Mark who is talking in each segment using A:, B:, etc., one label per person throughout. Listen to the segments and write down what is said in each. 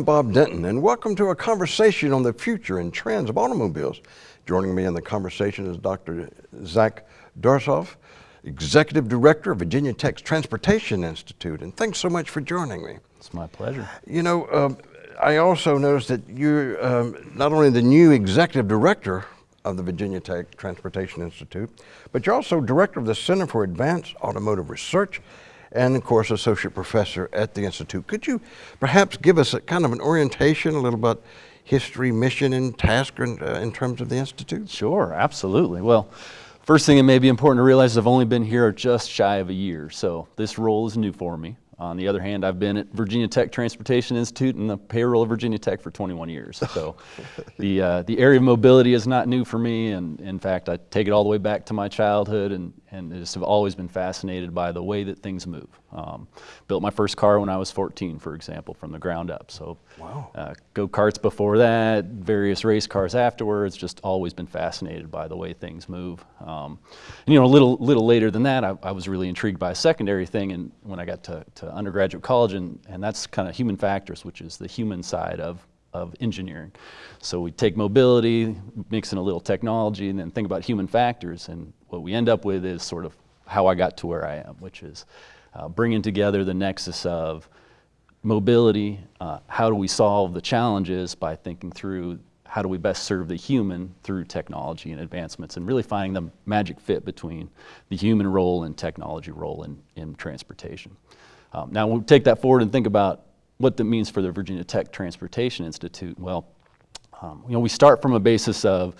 A: I'm Bob Denton, and welcome to a conversation on the future and trends of automobiles. Joining me in the conversation is Dr. Zac Doerzaph, Executive Director of Virginia Tech's Transportation Institute, and thanks so much for joining me.
B: It's my pleasure.
A: You know, um, I also noticed that you're um, not only the new Executive Director of the Virginia Tech Transportation Institute, but you're also Director of the Center for Advanced Automotive Research and of course associate professor at the Institute. Could you perhaps give us a kind of an orientation, a little about history, mission, and task in, uh, in terms of the Institute?
B: Sure, absolutely. Well, first thing it may be important to realize is I've only been here just shy of a year, so this role is new for me. On the other hand, I've been at Virginia Tech Transportation Institute and the payroll of Virginia Tech for 21 years. So the, uh, the area of mobility is not new for me. And in fact, I take it all the way back to my childhood and, and just have always been fascinated by the way that things move. Um, built my first car when I was 14, for example, from the ground up. So wow. uh, go-karts before that, various race cars afterwards, just always been fascinated by the way things move. Um, and, you know, a little, little later than that, I, I, was really intrigued by a secondary thing and when I got to, to undergraduate college, and, and that's kind of human factors, which is the human side of of engineering. So we take mobility, mix in a little technology, and then think about human factors. And what we end up with is sort of how I got to where I am, which is uh, bringing together the nexus of mobility, uh, how do we solve the challenges by thinking through how do we best serve the human through technology and advancements and really finding the magic fit between the human role and technology role in, in transportation. Um, now, when we take that forward and think about what that means for the Virginia Tech Transportation Institute, well, um, you know, we start from a basis of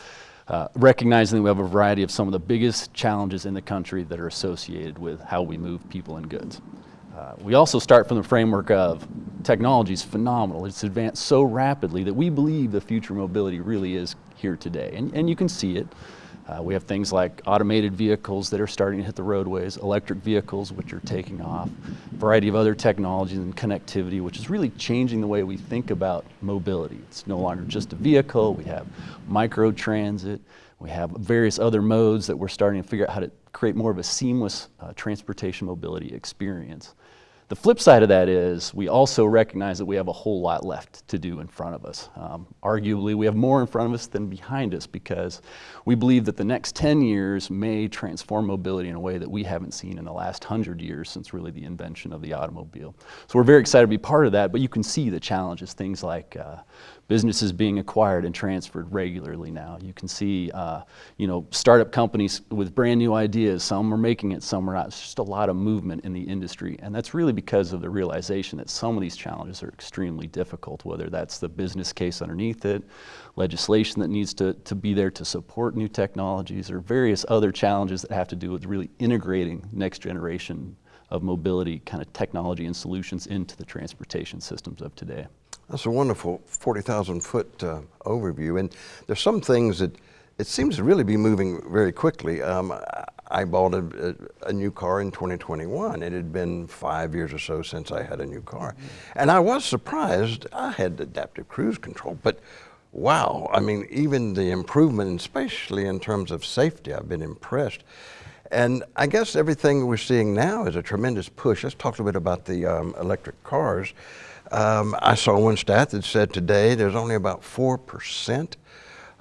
B: uh, recognizing that we have a variety of some of the biggest challenges in the country that are associated with how we move people and goods. Uh, we also start from the framework of technology is phenomenal. It's advanced so rapidly that we believe the future mobility really is here today. And, and you can see it. Uh, we have things like automated vehicles that are starting to hit the roadways, electric vehicles which are taking off, a variety of other technologies and connectivity which is really changing the way we think about mobility. It's no longer just a vehicle, we have micro-transit, we have various other modes that we're starting to figure out how to create more of a seamless uh, transportation mobility experience. The flip side of that is we also recognize that we have a whole lot left to do in front of us. Um, arguably, we have more in front of us than behind us because we believe that the next 10 years may transform mobility in a way that we haven't seen in the last 100 years since really the invention of the automobile. So we're very excited to be part of that, but you can see the challenges, things like uh, businesses being acquired and transferred regularly now. You can see, uh, you know, startup companies with brand new ideas. Some are making it, some are not. It's just a lot of movement in the industry, and that's really because of the realization that some of these challenges are extremely difficult, whether that's the business case underneath it, legislation that needs to, to be there to support new technologies, or various other challenges that have to do with really integrating next generation of mobility kind of technology and solutions into the transportation systems of today.
A: That's a wonderful 40,000 foot uh, overview. And there's some things that it seems to really be moving very quickly. Um, I bought a, a, new car in 2021. It had been five years or so since I had a new car. And I was surprised. I had adaptive cruise control, but wow, I mean, even the improvement, especially in terms of safety, I've been impressed. And I guess everything we're seeing now is a tremendous push. Let's talk a little bit about the um, electric cars. Um, I saw one stat that said today there's only about 4%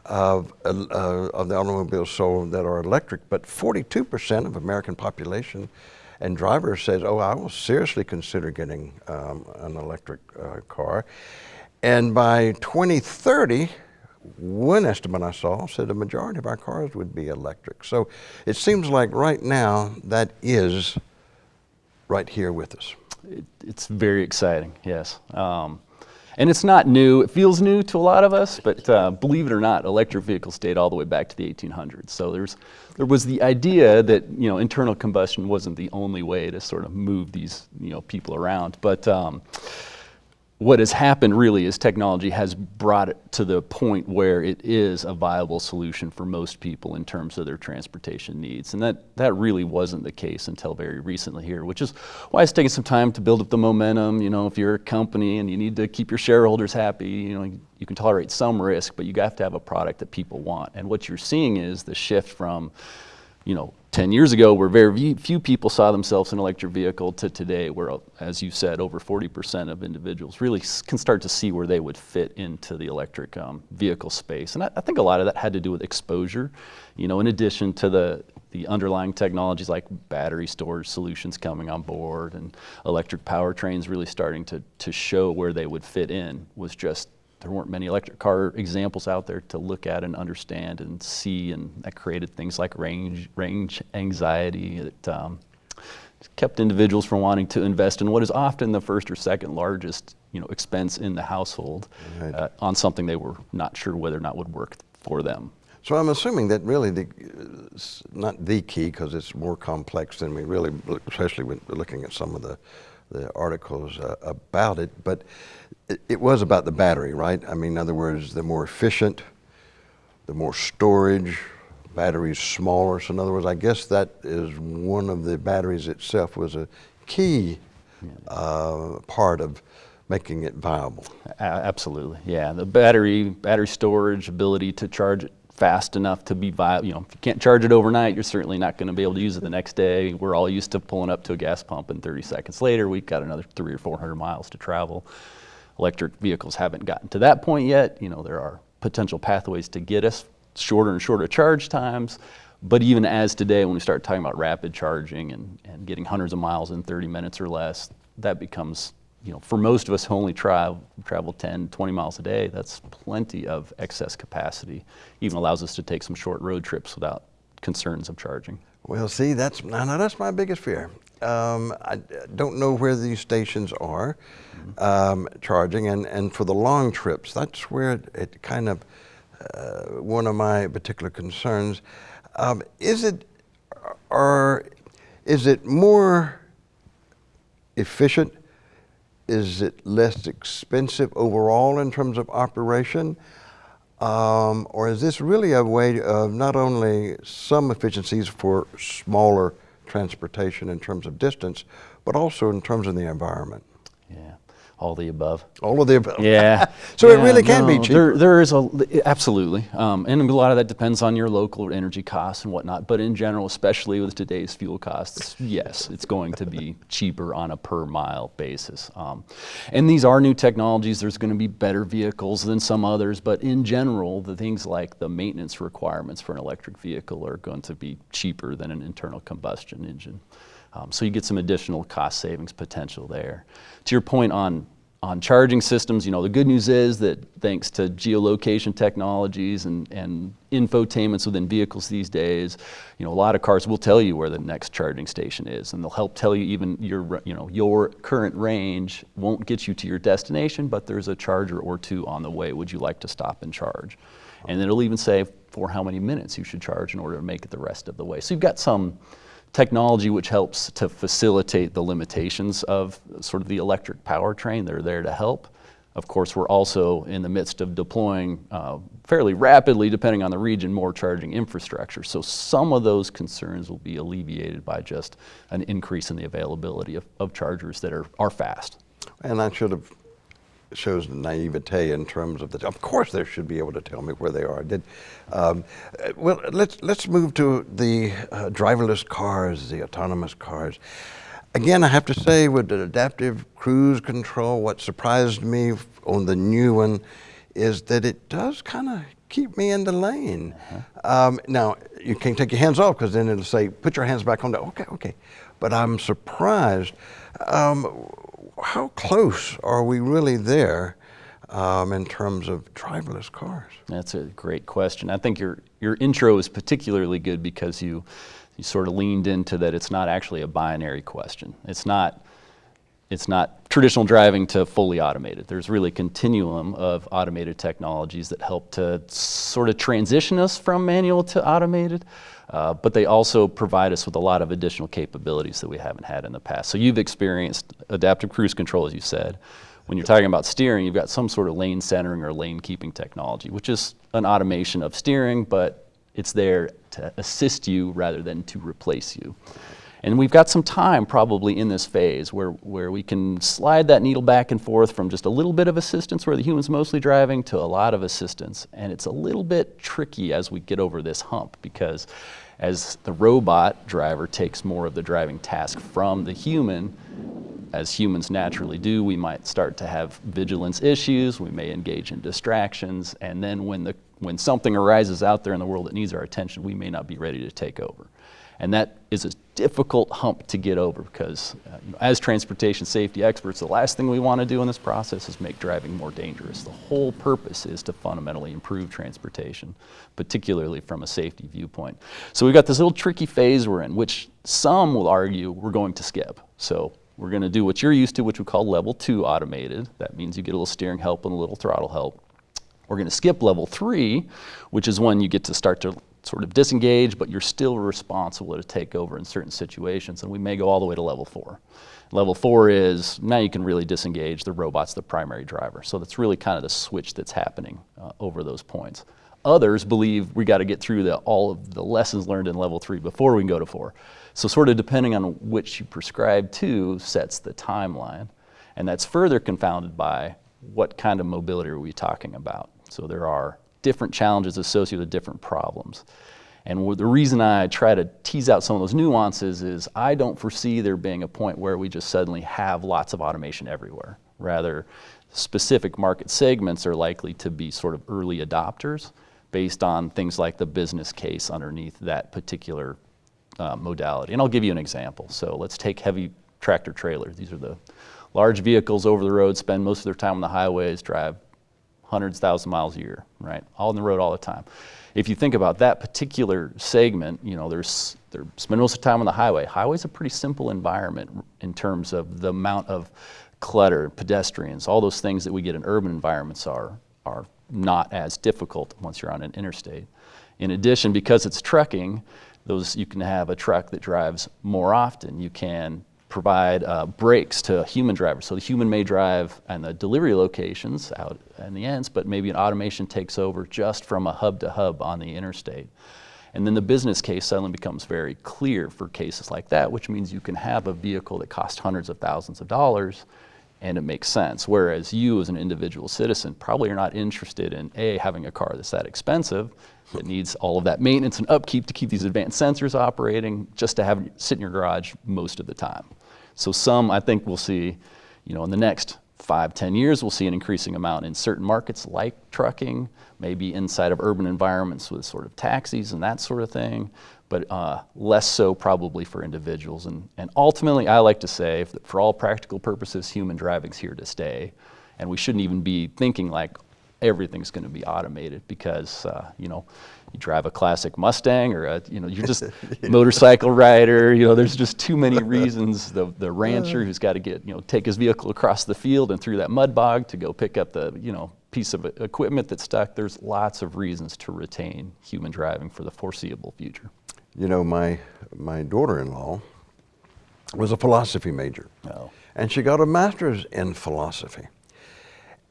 A: of, uh, of the automobiles sold that are electric, but 42% of American population and drivers says, oh, I will seriously consider getting um, an electric uh, car. And by 2030, one estimate I saw said the majority of our cars would be electric. So it seems like right now that is right here with us
B: it, it's very exciting, yes. Um, and it's not new. It feels new to a lot of us, but uh, believe it or not, electric vehicles date all the way back to the 1800s. So there's, there was the idea that you know internal combustion wasn't the only way to sort of move these you know people around, but um, what has happened really is technology has brought it to the point where it is a viable solution for most people in terms of their transportation needs. And that, that really wasn't the case until very recently here, which is why it's taking some time to build up the momentum. You know, if you're a company and you need to keep your shareholders happy, you know, you can tolerate some risk, but you have to have a product that people want. And what you're seeing is the shift from you know, 10 years ago where very few people saw themselves in electric vehicle to today where, as you said, over 40% of individuals really can start to see where they would fit into the electric um, vehicle space. And I, I think a lot of that had to do with exposure, you know, in addition to the, the underlying technologies like battery storage solutions coming on board and electric powertrains really starting to, to show where they would fit in was just there weren't many electric car examples out there to look at and understand and see, and that created things like range range anxiety. that um, kept individuals from wanting to invest in what is often the first or second largest, you know, expense in the household
A: Right.
B: uh, on something they were not sure whether or not would work for them.
A: So I'm assuming that really the, not the key because it's more complex than we really, especially when we're looking at some of the, the articles uh, about it. But it, it was about the battery, right? I mean, in other words, the more efficient, the more storage, batteries smaller. So in other words, I guess that is one of the batteries itself was a key uh, part of making it viable.
B: Absolutely, yeah. The battery, battery storage, ability to charge it fast enough to be viable. You know, if you can't charge it overnight, you're certainly not going to be able to use it the next day. We're all used to pulling up to a gas pump and 30 seconds later, we've got another three or 400 miles to travel. Electric vehicles haven't gotten to that point yet. You know, there are potential pathways to get us shorter and shorter charge times. But even as today, when we start talking about rapid charging and, and getting hundreds of miles in 30 minutes or less, that becomes, you know, for most of us who only travel, travel 10, 20 miles a day, that's plenty of excess capacity. Even allows us to take some short road trips without concerns of charging.
A: Well, see, that's now, that's my biggest fear. Um, I don't know where these stations are um, charging, and, and for the long trips, that's where it, it kind of uh, one of my particular concerns. Um, is it or is it more efficient? Is it less expensive overall in terms of operation? Um, or is this really a way of not only some efficiencies for smaller transportation in terms of distance, but also in terms of the environment?
B: Yeah, all the above.
A: All of the above.
B: Yeah.
A: so it really can be
B: no,
A: cheaper.
B: There, there is a absolutely, um, and a lot of that depends on your local energy costs and whatnot. But in general, especially with today's fuel costs, yes, it's going to be cheaper on a per mile basis. Um, and these are new technologies. There's going to be better vehicles than some others, but in general, the things like the maintenance requirements for an electric vehicle are going to be cheaper than an internal combustion engine. Um, so you get some additional cost savings potential there. To your point on on charging systems, you know, the good news is that thanks to geolocation technologies and, and infotainments within vehicles these days, you know, a lot of cars will tell you where the next charging station is, and they'll help tell you even your, you know, your current range won't get you to your destination, but there's a charger or two on the way. Would you like to stop and charge? And it'll even say for how many minutes you should charge in order to make it the rest of the way. So you've got some technology which helps to facilitate the limitations of sort of the electric powertrain. They're there to help. Of course, we're also in the midst of deploying uh, fairly rapidly, depending on the region, more charging infrastructure. So some of those concerns will be alleviated by just an increase in the availability of, of chargers that are, are fast.
A: And I should have shows naivete in terms of the. Of course, they should be able to tell me where they are. Did. Um, uh, well, let's let's move to the uh, driverless cars, the autonomous cars. Again, I have to say, with the adaptive cruise control, what surprised me on the new one is that it does kind of keep me in the lane. Um, now, you can't take your hands off because then it'll say, put your hands back on the, okay, okay. But I'm surprised. Um, how close are we really there um, in terms of driverless cars?
B: That's a great question. I think your your intro is particularly good because you you sort of leaned into that it's not actually a binary question. It's not it's not traditional driving to fully automated. There's really a continuum of automated technologies that help to sort of transition us from manual to automated, uh, but they also provide us with a lot of additional capabilities that we haven't had in the past. So you've experienced adaptive cruise control, as you said. When you're talking about steering, you've got some sort of lane centering or lane keeping technology, which is an automation of steering, but it's there to assist you rather than to replace you. And we've got some time probably in this phase where, where we can slide that needle back and forth from just a little bit of assistance where the human's mostly driving to a lot of assistance. And it's a little bit tricky as we get over this hump because As the robot driver takes more of the driving task from the human, as humans naturally do, we might start to have vigilance issues, we may engage in distractions, and then when, the, when something arises out there in the world that needs our attention, we may not be ready to take over. And that is a difficult hump to get over because uh, you know, as transportation safety experts, the last thing we want to do in this process is make driving more dangerous. The whole purpose is to fundamentally improve transportation, particularly from a safety viewpoint. So we've got this little tricky phase we're in, which some will argue we're going to skip. So we're going to do what you're used to, which we call level two automated. That means you get a little steering help and a little throttle help. We're going to skip level three, which is when you get to start to sort of disengage, but you're still responsible to take over in certain situations. And we may go all the way to level four. Level four is now you can really disengage. The robot's the primary driver. So that's really kind of the switch that's happening uh, over those points. Others believe we got to get through the, all of the lessons learned in level three before we can go to four. So sort of depending on which you prescribe to sets the timeline. And that's further confounded by what kind of mobility are we talking about. So there are different challenges associated with different problems. And the reason I try to tease out some of those nuances is I don't foresee there being a point where we just suddenly have lots of automation everywhere. Rather, specific market segments are likely to be sort of early adopters based on things like the business case underneath that particular uh, modality. And I'll give you an example. So let's take heavy tractor trailers. These are the large vehicles over the road, spend most of their time on the highways, drive hundreds, thousand miles a year, right? All on the road all the time. If you think about that particular segment, you know, there's they're spending most of the time on the highway. Highway's a pretty simple environment in terms of the amount of clutter, pedestrians, all those things that we get in urban environments are are not as difficult once you're on an interstate. In addition, because it's trucking, those you can have a truck that drives more often. You can provide uh, to human drivers. So the human may drive and the delivery locations out in the ends, but maybe an automation takes over just from a hub to hub on the interstate. And then the business case suddenly becomes very clear for cases like that, which means you can have a vehicle that costs hundreds of thousands of dollars and it makes sense. Whereas you as an individual citizen probably are not interested in A, having a car that's that expensive, that needs all of that maintenance and upkeep to keep these advanced sensors operating, just to have sit in your garage most of the time. So some, I think we'll see, you know, in the next five, ten years, we'll see an increasing amount in certain markets like trucking, maybe inside of urban environments with sort of taxis and that sort of thing, but uh, less so probably for individuals. And, and ultimately, I like to say, that for all practical purposes, human driving's here to stay. And we shouldn't even be thinking like everything's going to be automated because, uh, you know, you drive a classic Mustang or a, you know you're just motorcycle rider. You know, there's just too many reasons. The the rancher who's got to get you know take his vehicle across the field and through that mud bog to go pick up the you know piece of equipment that's stuck. There's lots of reasons to retain human driving for the foreseeable future.
A: You know, my my daughter-in-law was a philosophy major,
B: oh.
A: and she got a master's in philosophy.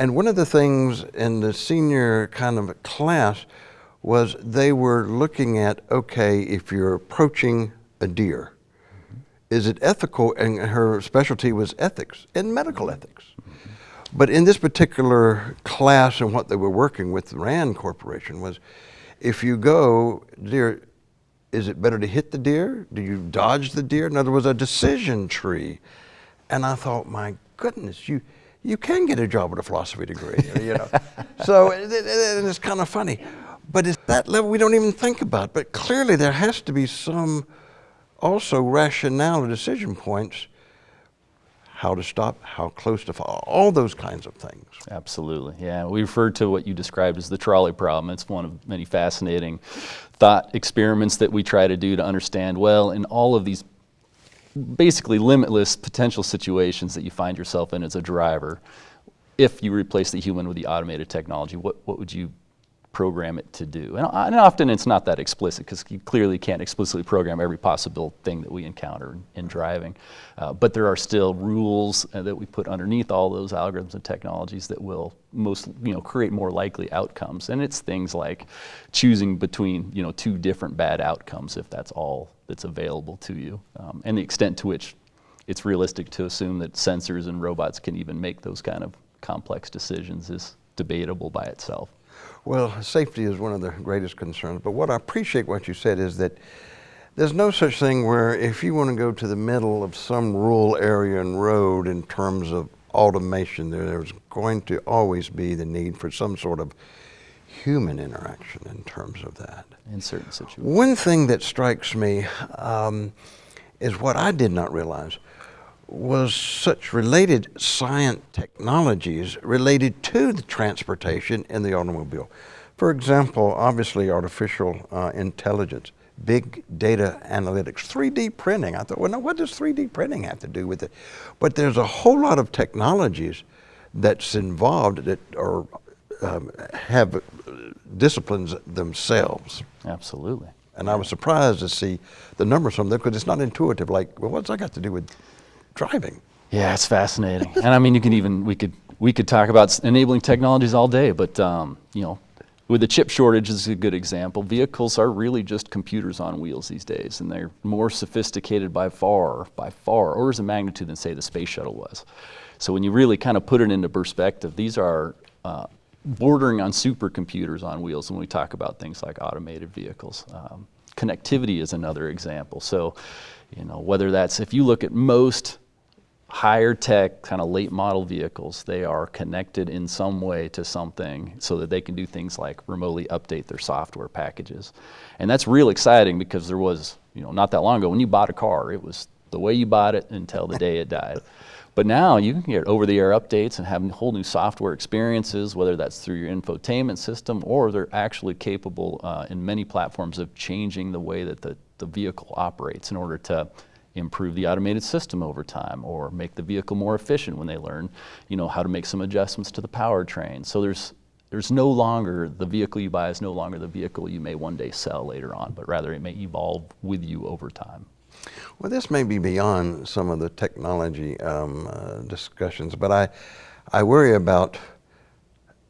A: And one of the things in the senior kind of class was they were looking at, okay, if you're approaching a deer, mm-hmm. is it ethical? And her specialty was ethics and medical ethics. Mm-hmm. But in this particular class and what they were working with, the RAND Corporation, was if you go, deer, is it better to hit the deer? Do you dodge the deer? In other words, a decision tree. And I thought, my goodness, you, you can get a job with a philosophy degree, you know. so it, it's kind of funny. But it's that level we don't even think about. But clearly there has to be some also rationale or decision points how to stop, how close to fall, all those kinds of things.
B: Absolutely, yeah. We refer to what you described as the trolley problem. It's one of many fascinating thought experiments that we try to do to understand, well, in all of these basically limitless potential situations that you find yourself in as a driver, if you replace the human with the automated technology, what, what would you program it to do. And, and often it's not that explicit because you clearly can't explicitly program every possible thing that we encounter in, in driving. Uh, but there are still rules uh, that we put underneath all those algorithms and technologies that will most, you know, create more likely outcomes. And it's things like choosing between, you know, two different bad outcomes if that's all that's available to you. Um, and the extent to which it's realistic to assume that sensors and robots can even make those kind of complex decisions is debatable by itself.
A: Well, safety is one of the greatest concerns, but what I appreciate what you said is that There's no such thing where if you want to go to the middle of some rural area and road in terms of automation, there's going to always be the need for some sort of human interaction in terms of that.
B: In certain situations.
A: One thing that strikes me um, is what I did not realize was such related science technologies related to the transportation in the automobile. For example, obviously artificial uh, intelligence, big data analytics, 3D printing. I thought, well, no, what does 3D printing have to do with it? But there's a whole lot of technologies that's involved that are um, have disciplines themselves.
B: Absolutely.
A: And I was surprised to see the numbers from them because it's not intuitive. Like, well, what's that got to do with driving?
B: Yeah, it's fascinating. and I mean, you can even we could we could talk about enabling technologies all day, but um, you know, with the chip shortage is a good example. Vehicles are really just computers on wheels these days, and they're more sophisticated by far, by far, orders of magnitude than say the space shuttle was. So when you really kind of put it into perspective, these are uh, bordering on supercomputers on wheels when we talk about things like automated vehicles. Um, connectivity is another example. So, you know, whether that's if you look at most higher tech kind of late model vehicles they are connected in some way to something so that they can do things like remotely update their software packages. And that's real exciting because there was you know not that long ago when you bought a car it was the way you bought it until the day it died but now you can get over the air updates and have whole new software experiences whether that's through your infotainment system or they're actually capable uh, in many platforms of changing the way that the, the vehicle operates in order to improve the automated system over time or make the vehicle more efficient when they learn you know how to make some adjustments to the powertrain. So there's there's no longer the vehicle you buy is no longer the vehicle you may one day sell later on but rather it may evolve with you over time
A: Well, this may be beyond some of the technology um, uh, discussions, but I, I worry about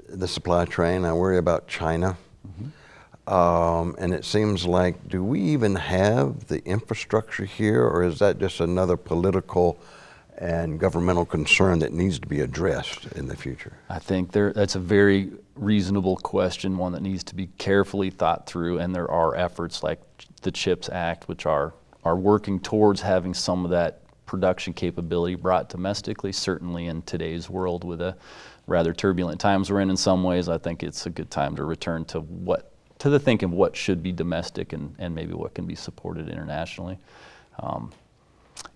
A: the supply chain. I worry about China. Um, and it seems like, do we even have the infrastructure here, or is that just another political and governmental concern that needs to be addressed in the future?
B: I think there, that's a very reasonable question, one that needs to be carefully thought through, and there are efforts like the CHIPS Act, which are, are working towards having some of that production capability brought domestically. Certainly in today's world with the rather turbulent times we're in in some ways, I think it's a good time to return to what, to the thinking of what should be domestic and, and maybe what can be supported internationally. Um,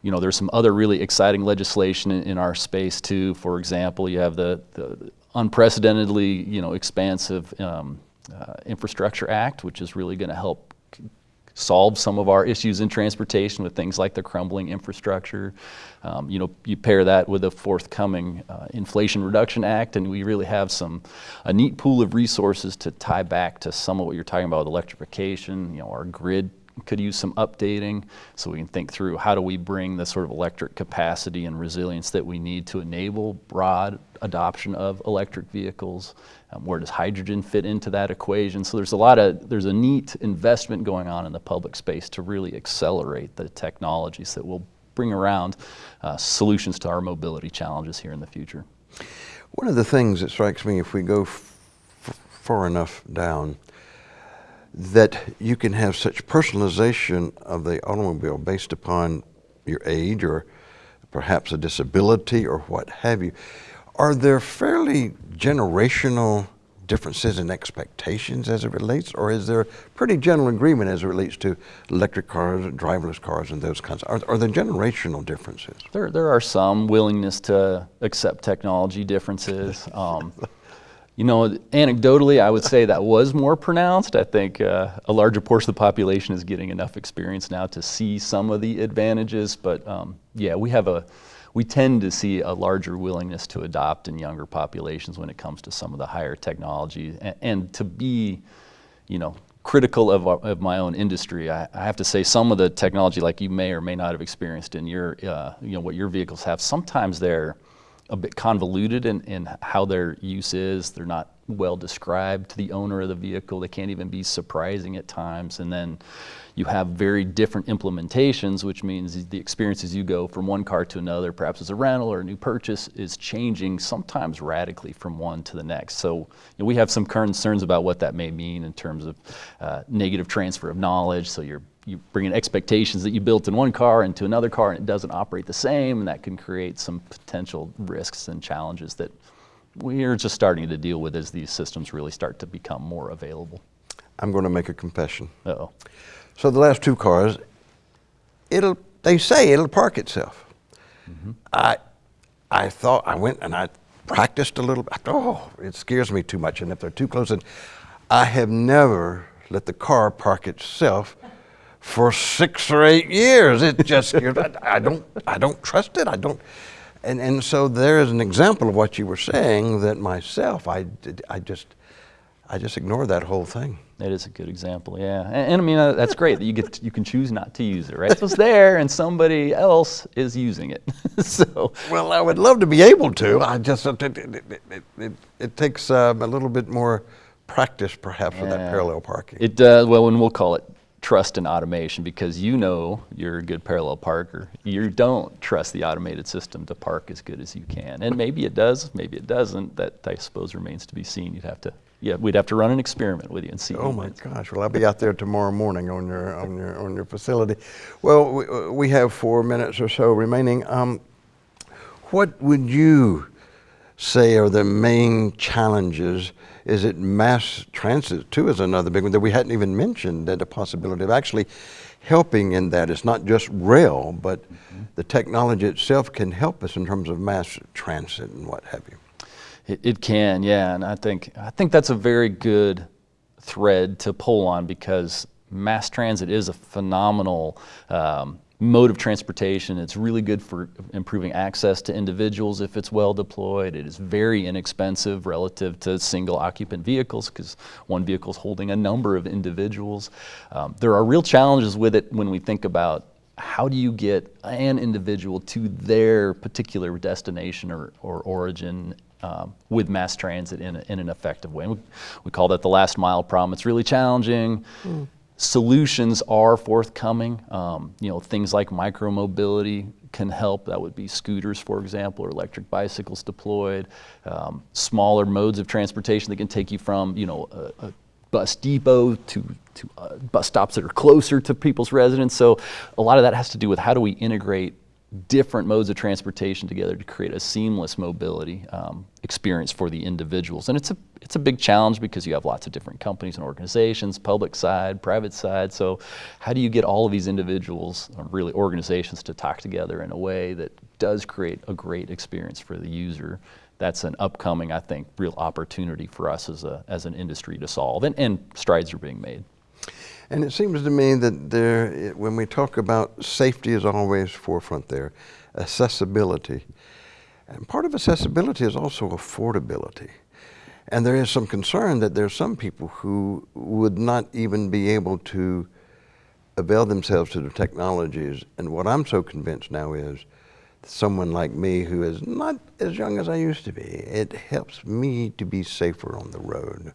B: you know, there's some other really exciting legislation in, in our space too. For example, you have the, the unprecedentedly, you know, expansive um, uh, Infrastructure Act, which is really going to help solve some of our issues in transportation with things like the crumbling infrastructure. Um, you know, you pair that with the forthcoming uh, Inflation Reduction Act, and we really have some a neat pool of resources to tie back to some of what you're talking about with electrification. You know, our grid could use some updating so we can think through how do we bring the sort of electric capacity and resilience that we need to enable broad adoption of electric vehicles. Um, where does hydrogen fit into that equation? So there's a lot of there's a neat investment going on in the public space to really accelerate the technologies that will bring around uh, solutions to our mobility challenges here in the future.
A: One of the things that strikes me if we go far enough down, that you can have such personalization of the automobile based upon your age or perhaps a disability or what have you. Are there fairly generational differences in expectations as it relates, or is there pretty general agreement as it relates to electric cars, driverless cars, and those kinds? Are, are there generational differences?
B: There, there are some willingness to accept technology differences. Um, you know, anecdotally, I would say that was more pronounced. I think uh, a larger portion of the population is getting enough experience now to see some of the advantages. But um, yeah, we have a, we tend to see a larger willingness to adopt in younger populations when it comes to some of the higher technology and, and to be, you know, critical of, of my own industry. I, I have to say some of the technology like you may or may not have experienced in your, uh, you know, what your vehicles have, sometimes they're a bit convoluted in, in how their use is. They're not well described to the owner of the vehicle. They can't even be surprising at times. And then you have very different implementations, which means the experience as you go from one car to another, perhaps as a rental or a new purchase, is changing sometimes radically from one to the next. So you know, we have some concerns about what that may mean in terms of uh, negative transfer of knowledge. So you're you bring in expectations that you built in one car into another car and it doesn't operate the same, and that can create some potential risks and challenges that we are just starting to deal with as these systems really start to become more available.
A: I'm going to make a confession.
B: Uh-oh.
A: So the last two cars, it'll they say it'll park itself. Mm-hmm. I I thought I went and I practiced a little. Thought, oh, it scares me too much, and if they're too close, and I have never let the car park itself for six or eight years. It just I, I don't I don't trust it. I don't. And and so there is an example of what you were saying that myself I did, I just I just ignored that whole thing.
B: That is a good example, yeah. And, and I mean, uh, that's great that you get to, you can choose not to use it, right? So it's there, and somebody else is using it. so
A: Well, I would love to be able to. I just it, it, it, it, takes um, a little bit more practice, perhaps, with that parallel parking.
B: it does well, and we'll call it trust in automation because you know you're a good parallel parker. You don't trust the automated system to park as good as you can, and maybe it does, maybe it doesn't. That I suppose remains to be seen. You'd have to, yeah, we'd have to run an experiment with you and see.
A: Oh my gosh! Well, I'll be out there tomorrow morning on your on your on your facility. Well, we, we have four minutes or so remaining. Um, what would you say are the main challenges? Is it mass transit too? Is another big one that we hadn't even mentioned. That the possibility of actually helping in that it's not just rail, but the technology itself can help us in terms of mass transit and what have you.
B: It, it can, yeah, and I think I think that's a very good thread to pull on because mass transit is a phenomenal um, mode of transportation. It's really good for improving access to individuals if it's well deployed. It is very inexpensive relative to single occupant vehicles because one vehicle is holding a number of individuals. Um, there are real challenges with it when we think about how do you get an individual to their particular destination or, or origin um, with mass transit in, a, in an effective way? We, we call that the last mile problem. It's really challenging. Solutions are forthcoming. Um, you know, things like micromobility can help. That would be scooters, for example, or electric bicycles deployed. Um, smaller modes of transportation that can take you from, you know, a, a bus depot to, to uh, bus stops that are closer to people's residence. So a lot of that has to do with how do we integrate different modes of transportation together to create a seamless mobility um, experience for the individuals. And it's a, it's a big challenge because you have lots of different companies and organizations, public side, private side. So how do you get all of these individuals, or really organizations, to talk together in a way that does create a great experience for the user? That's an upcoming, I think, real opportunity for us as, a, as an industry to solve, and, and strides are being made.
A: And it seems to me that there, when we talk about safety is always forefront there, accessibility. And part of accessibility is also affordability. And there is some concern that there are some people who would not even be able to avail themselves to the technologies. And what I'm so convinced now is someone like me who is not as young as I used to be, it helps me to be safer on the road.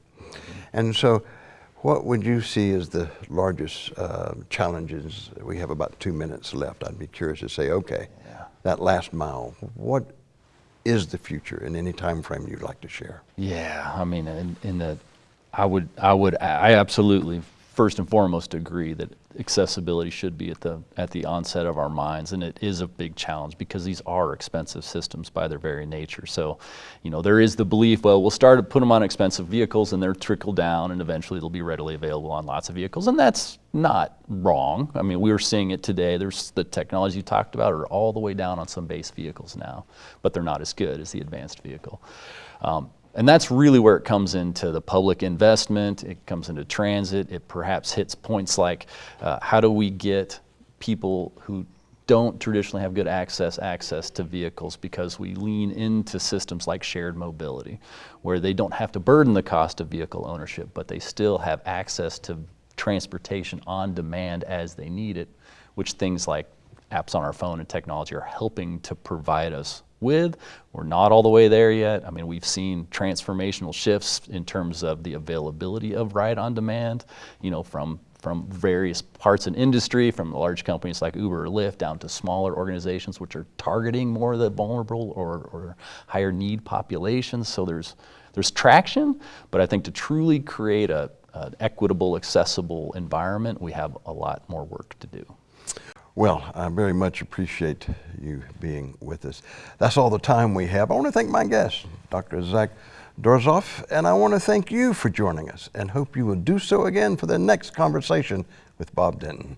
A: And so, what would you see as the largest uh, challenges? We have about two minutes left. I'd be curious to say, okay,
B: Yeah.
A: that last mile, what is the future in any time frame you'd like to share?
B: Yeah, I mean, in, in the, I would, I would, I absolutely, first and foremost, agree that accessibility should be at the at the onset of our minds, and it is a big challenge because these are expensive systems by their very nature. So, you know, there is the belief, well, we'll start to put them on expensive vehicles, and they'll trickle down, and eventually they'll be readily available on lots of vehicles, and that's not wrong. I mean, we are seeing it today. There's the technology you talked about are all the way down on some base vehicles now, but they're not as good as the advanced vehicle. Um, and that's really where it comes into the public investment, it comes into transit, it perhaps hits points like uh, how do we get people who don't traditionally have good access access to vehicles because we lean into systems like shared mobility where they don't have to burden the cost of vehicle ownership but they still have access to transportation on demand as they need it which things like apps on our phone and technology are helping to provide us with. We're not all the way there yet. I mean, we've seen transformational shifts in terms of the availability of ride on demand, you know, from from various parts in industry, from large companies like Uber or Lyft down to smaller organizations which are targeting more of the vulnerable or, or higher need populations. So there's there's traction, but I think to truly create a, an equitable, accessible environment, we have a lot more work to do.
A: Well, I very much appreciate you being with us. That's all the time we have. I want to thank my guest, Dr. Zac Doerzaph, and I want to thank you for joining us and hope you will do so again for the next conversation with Bob Denton.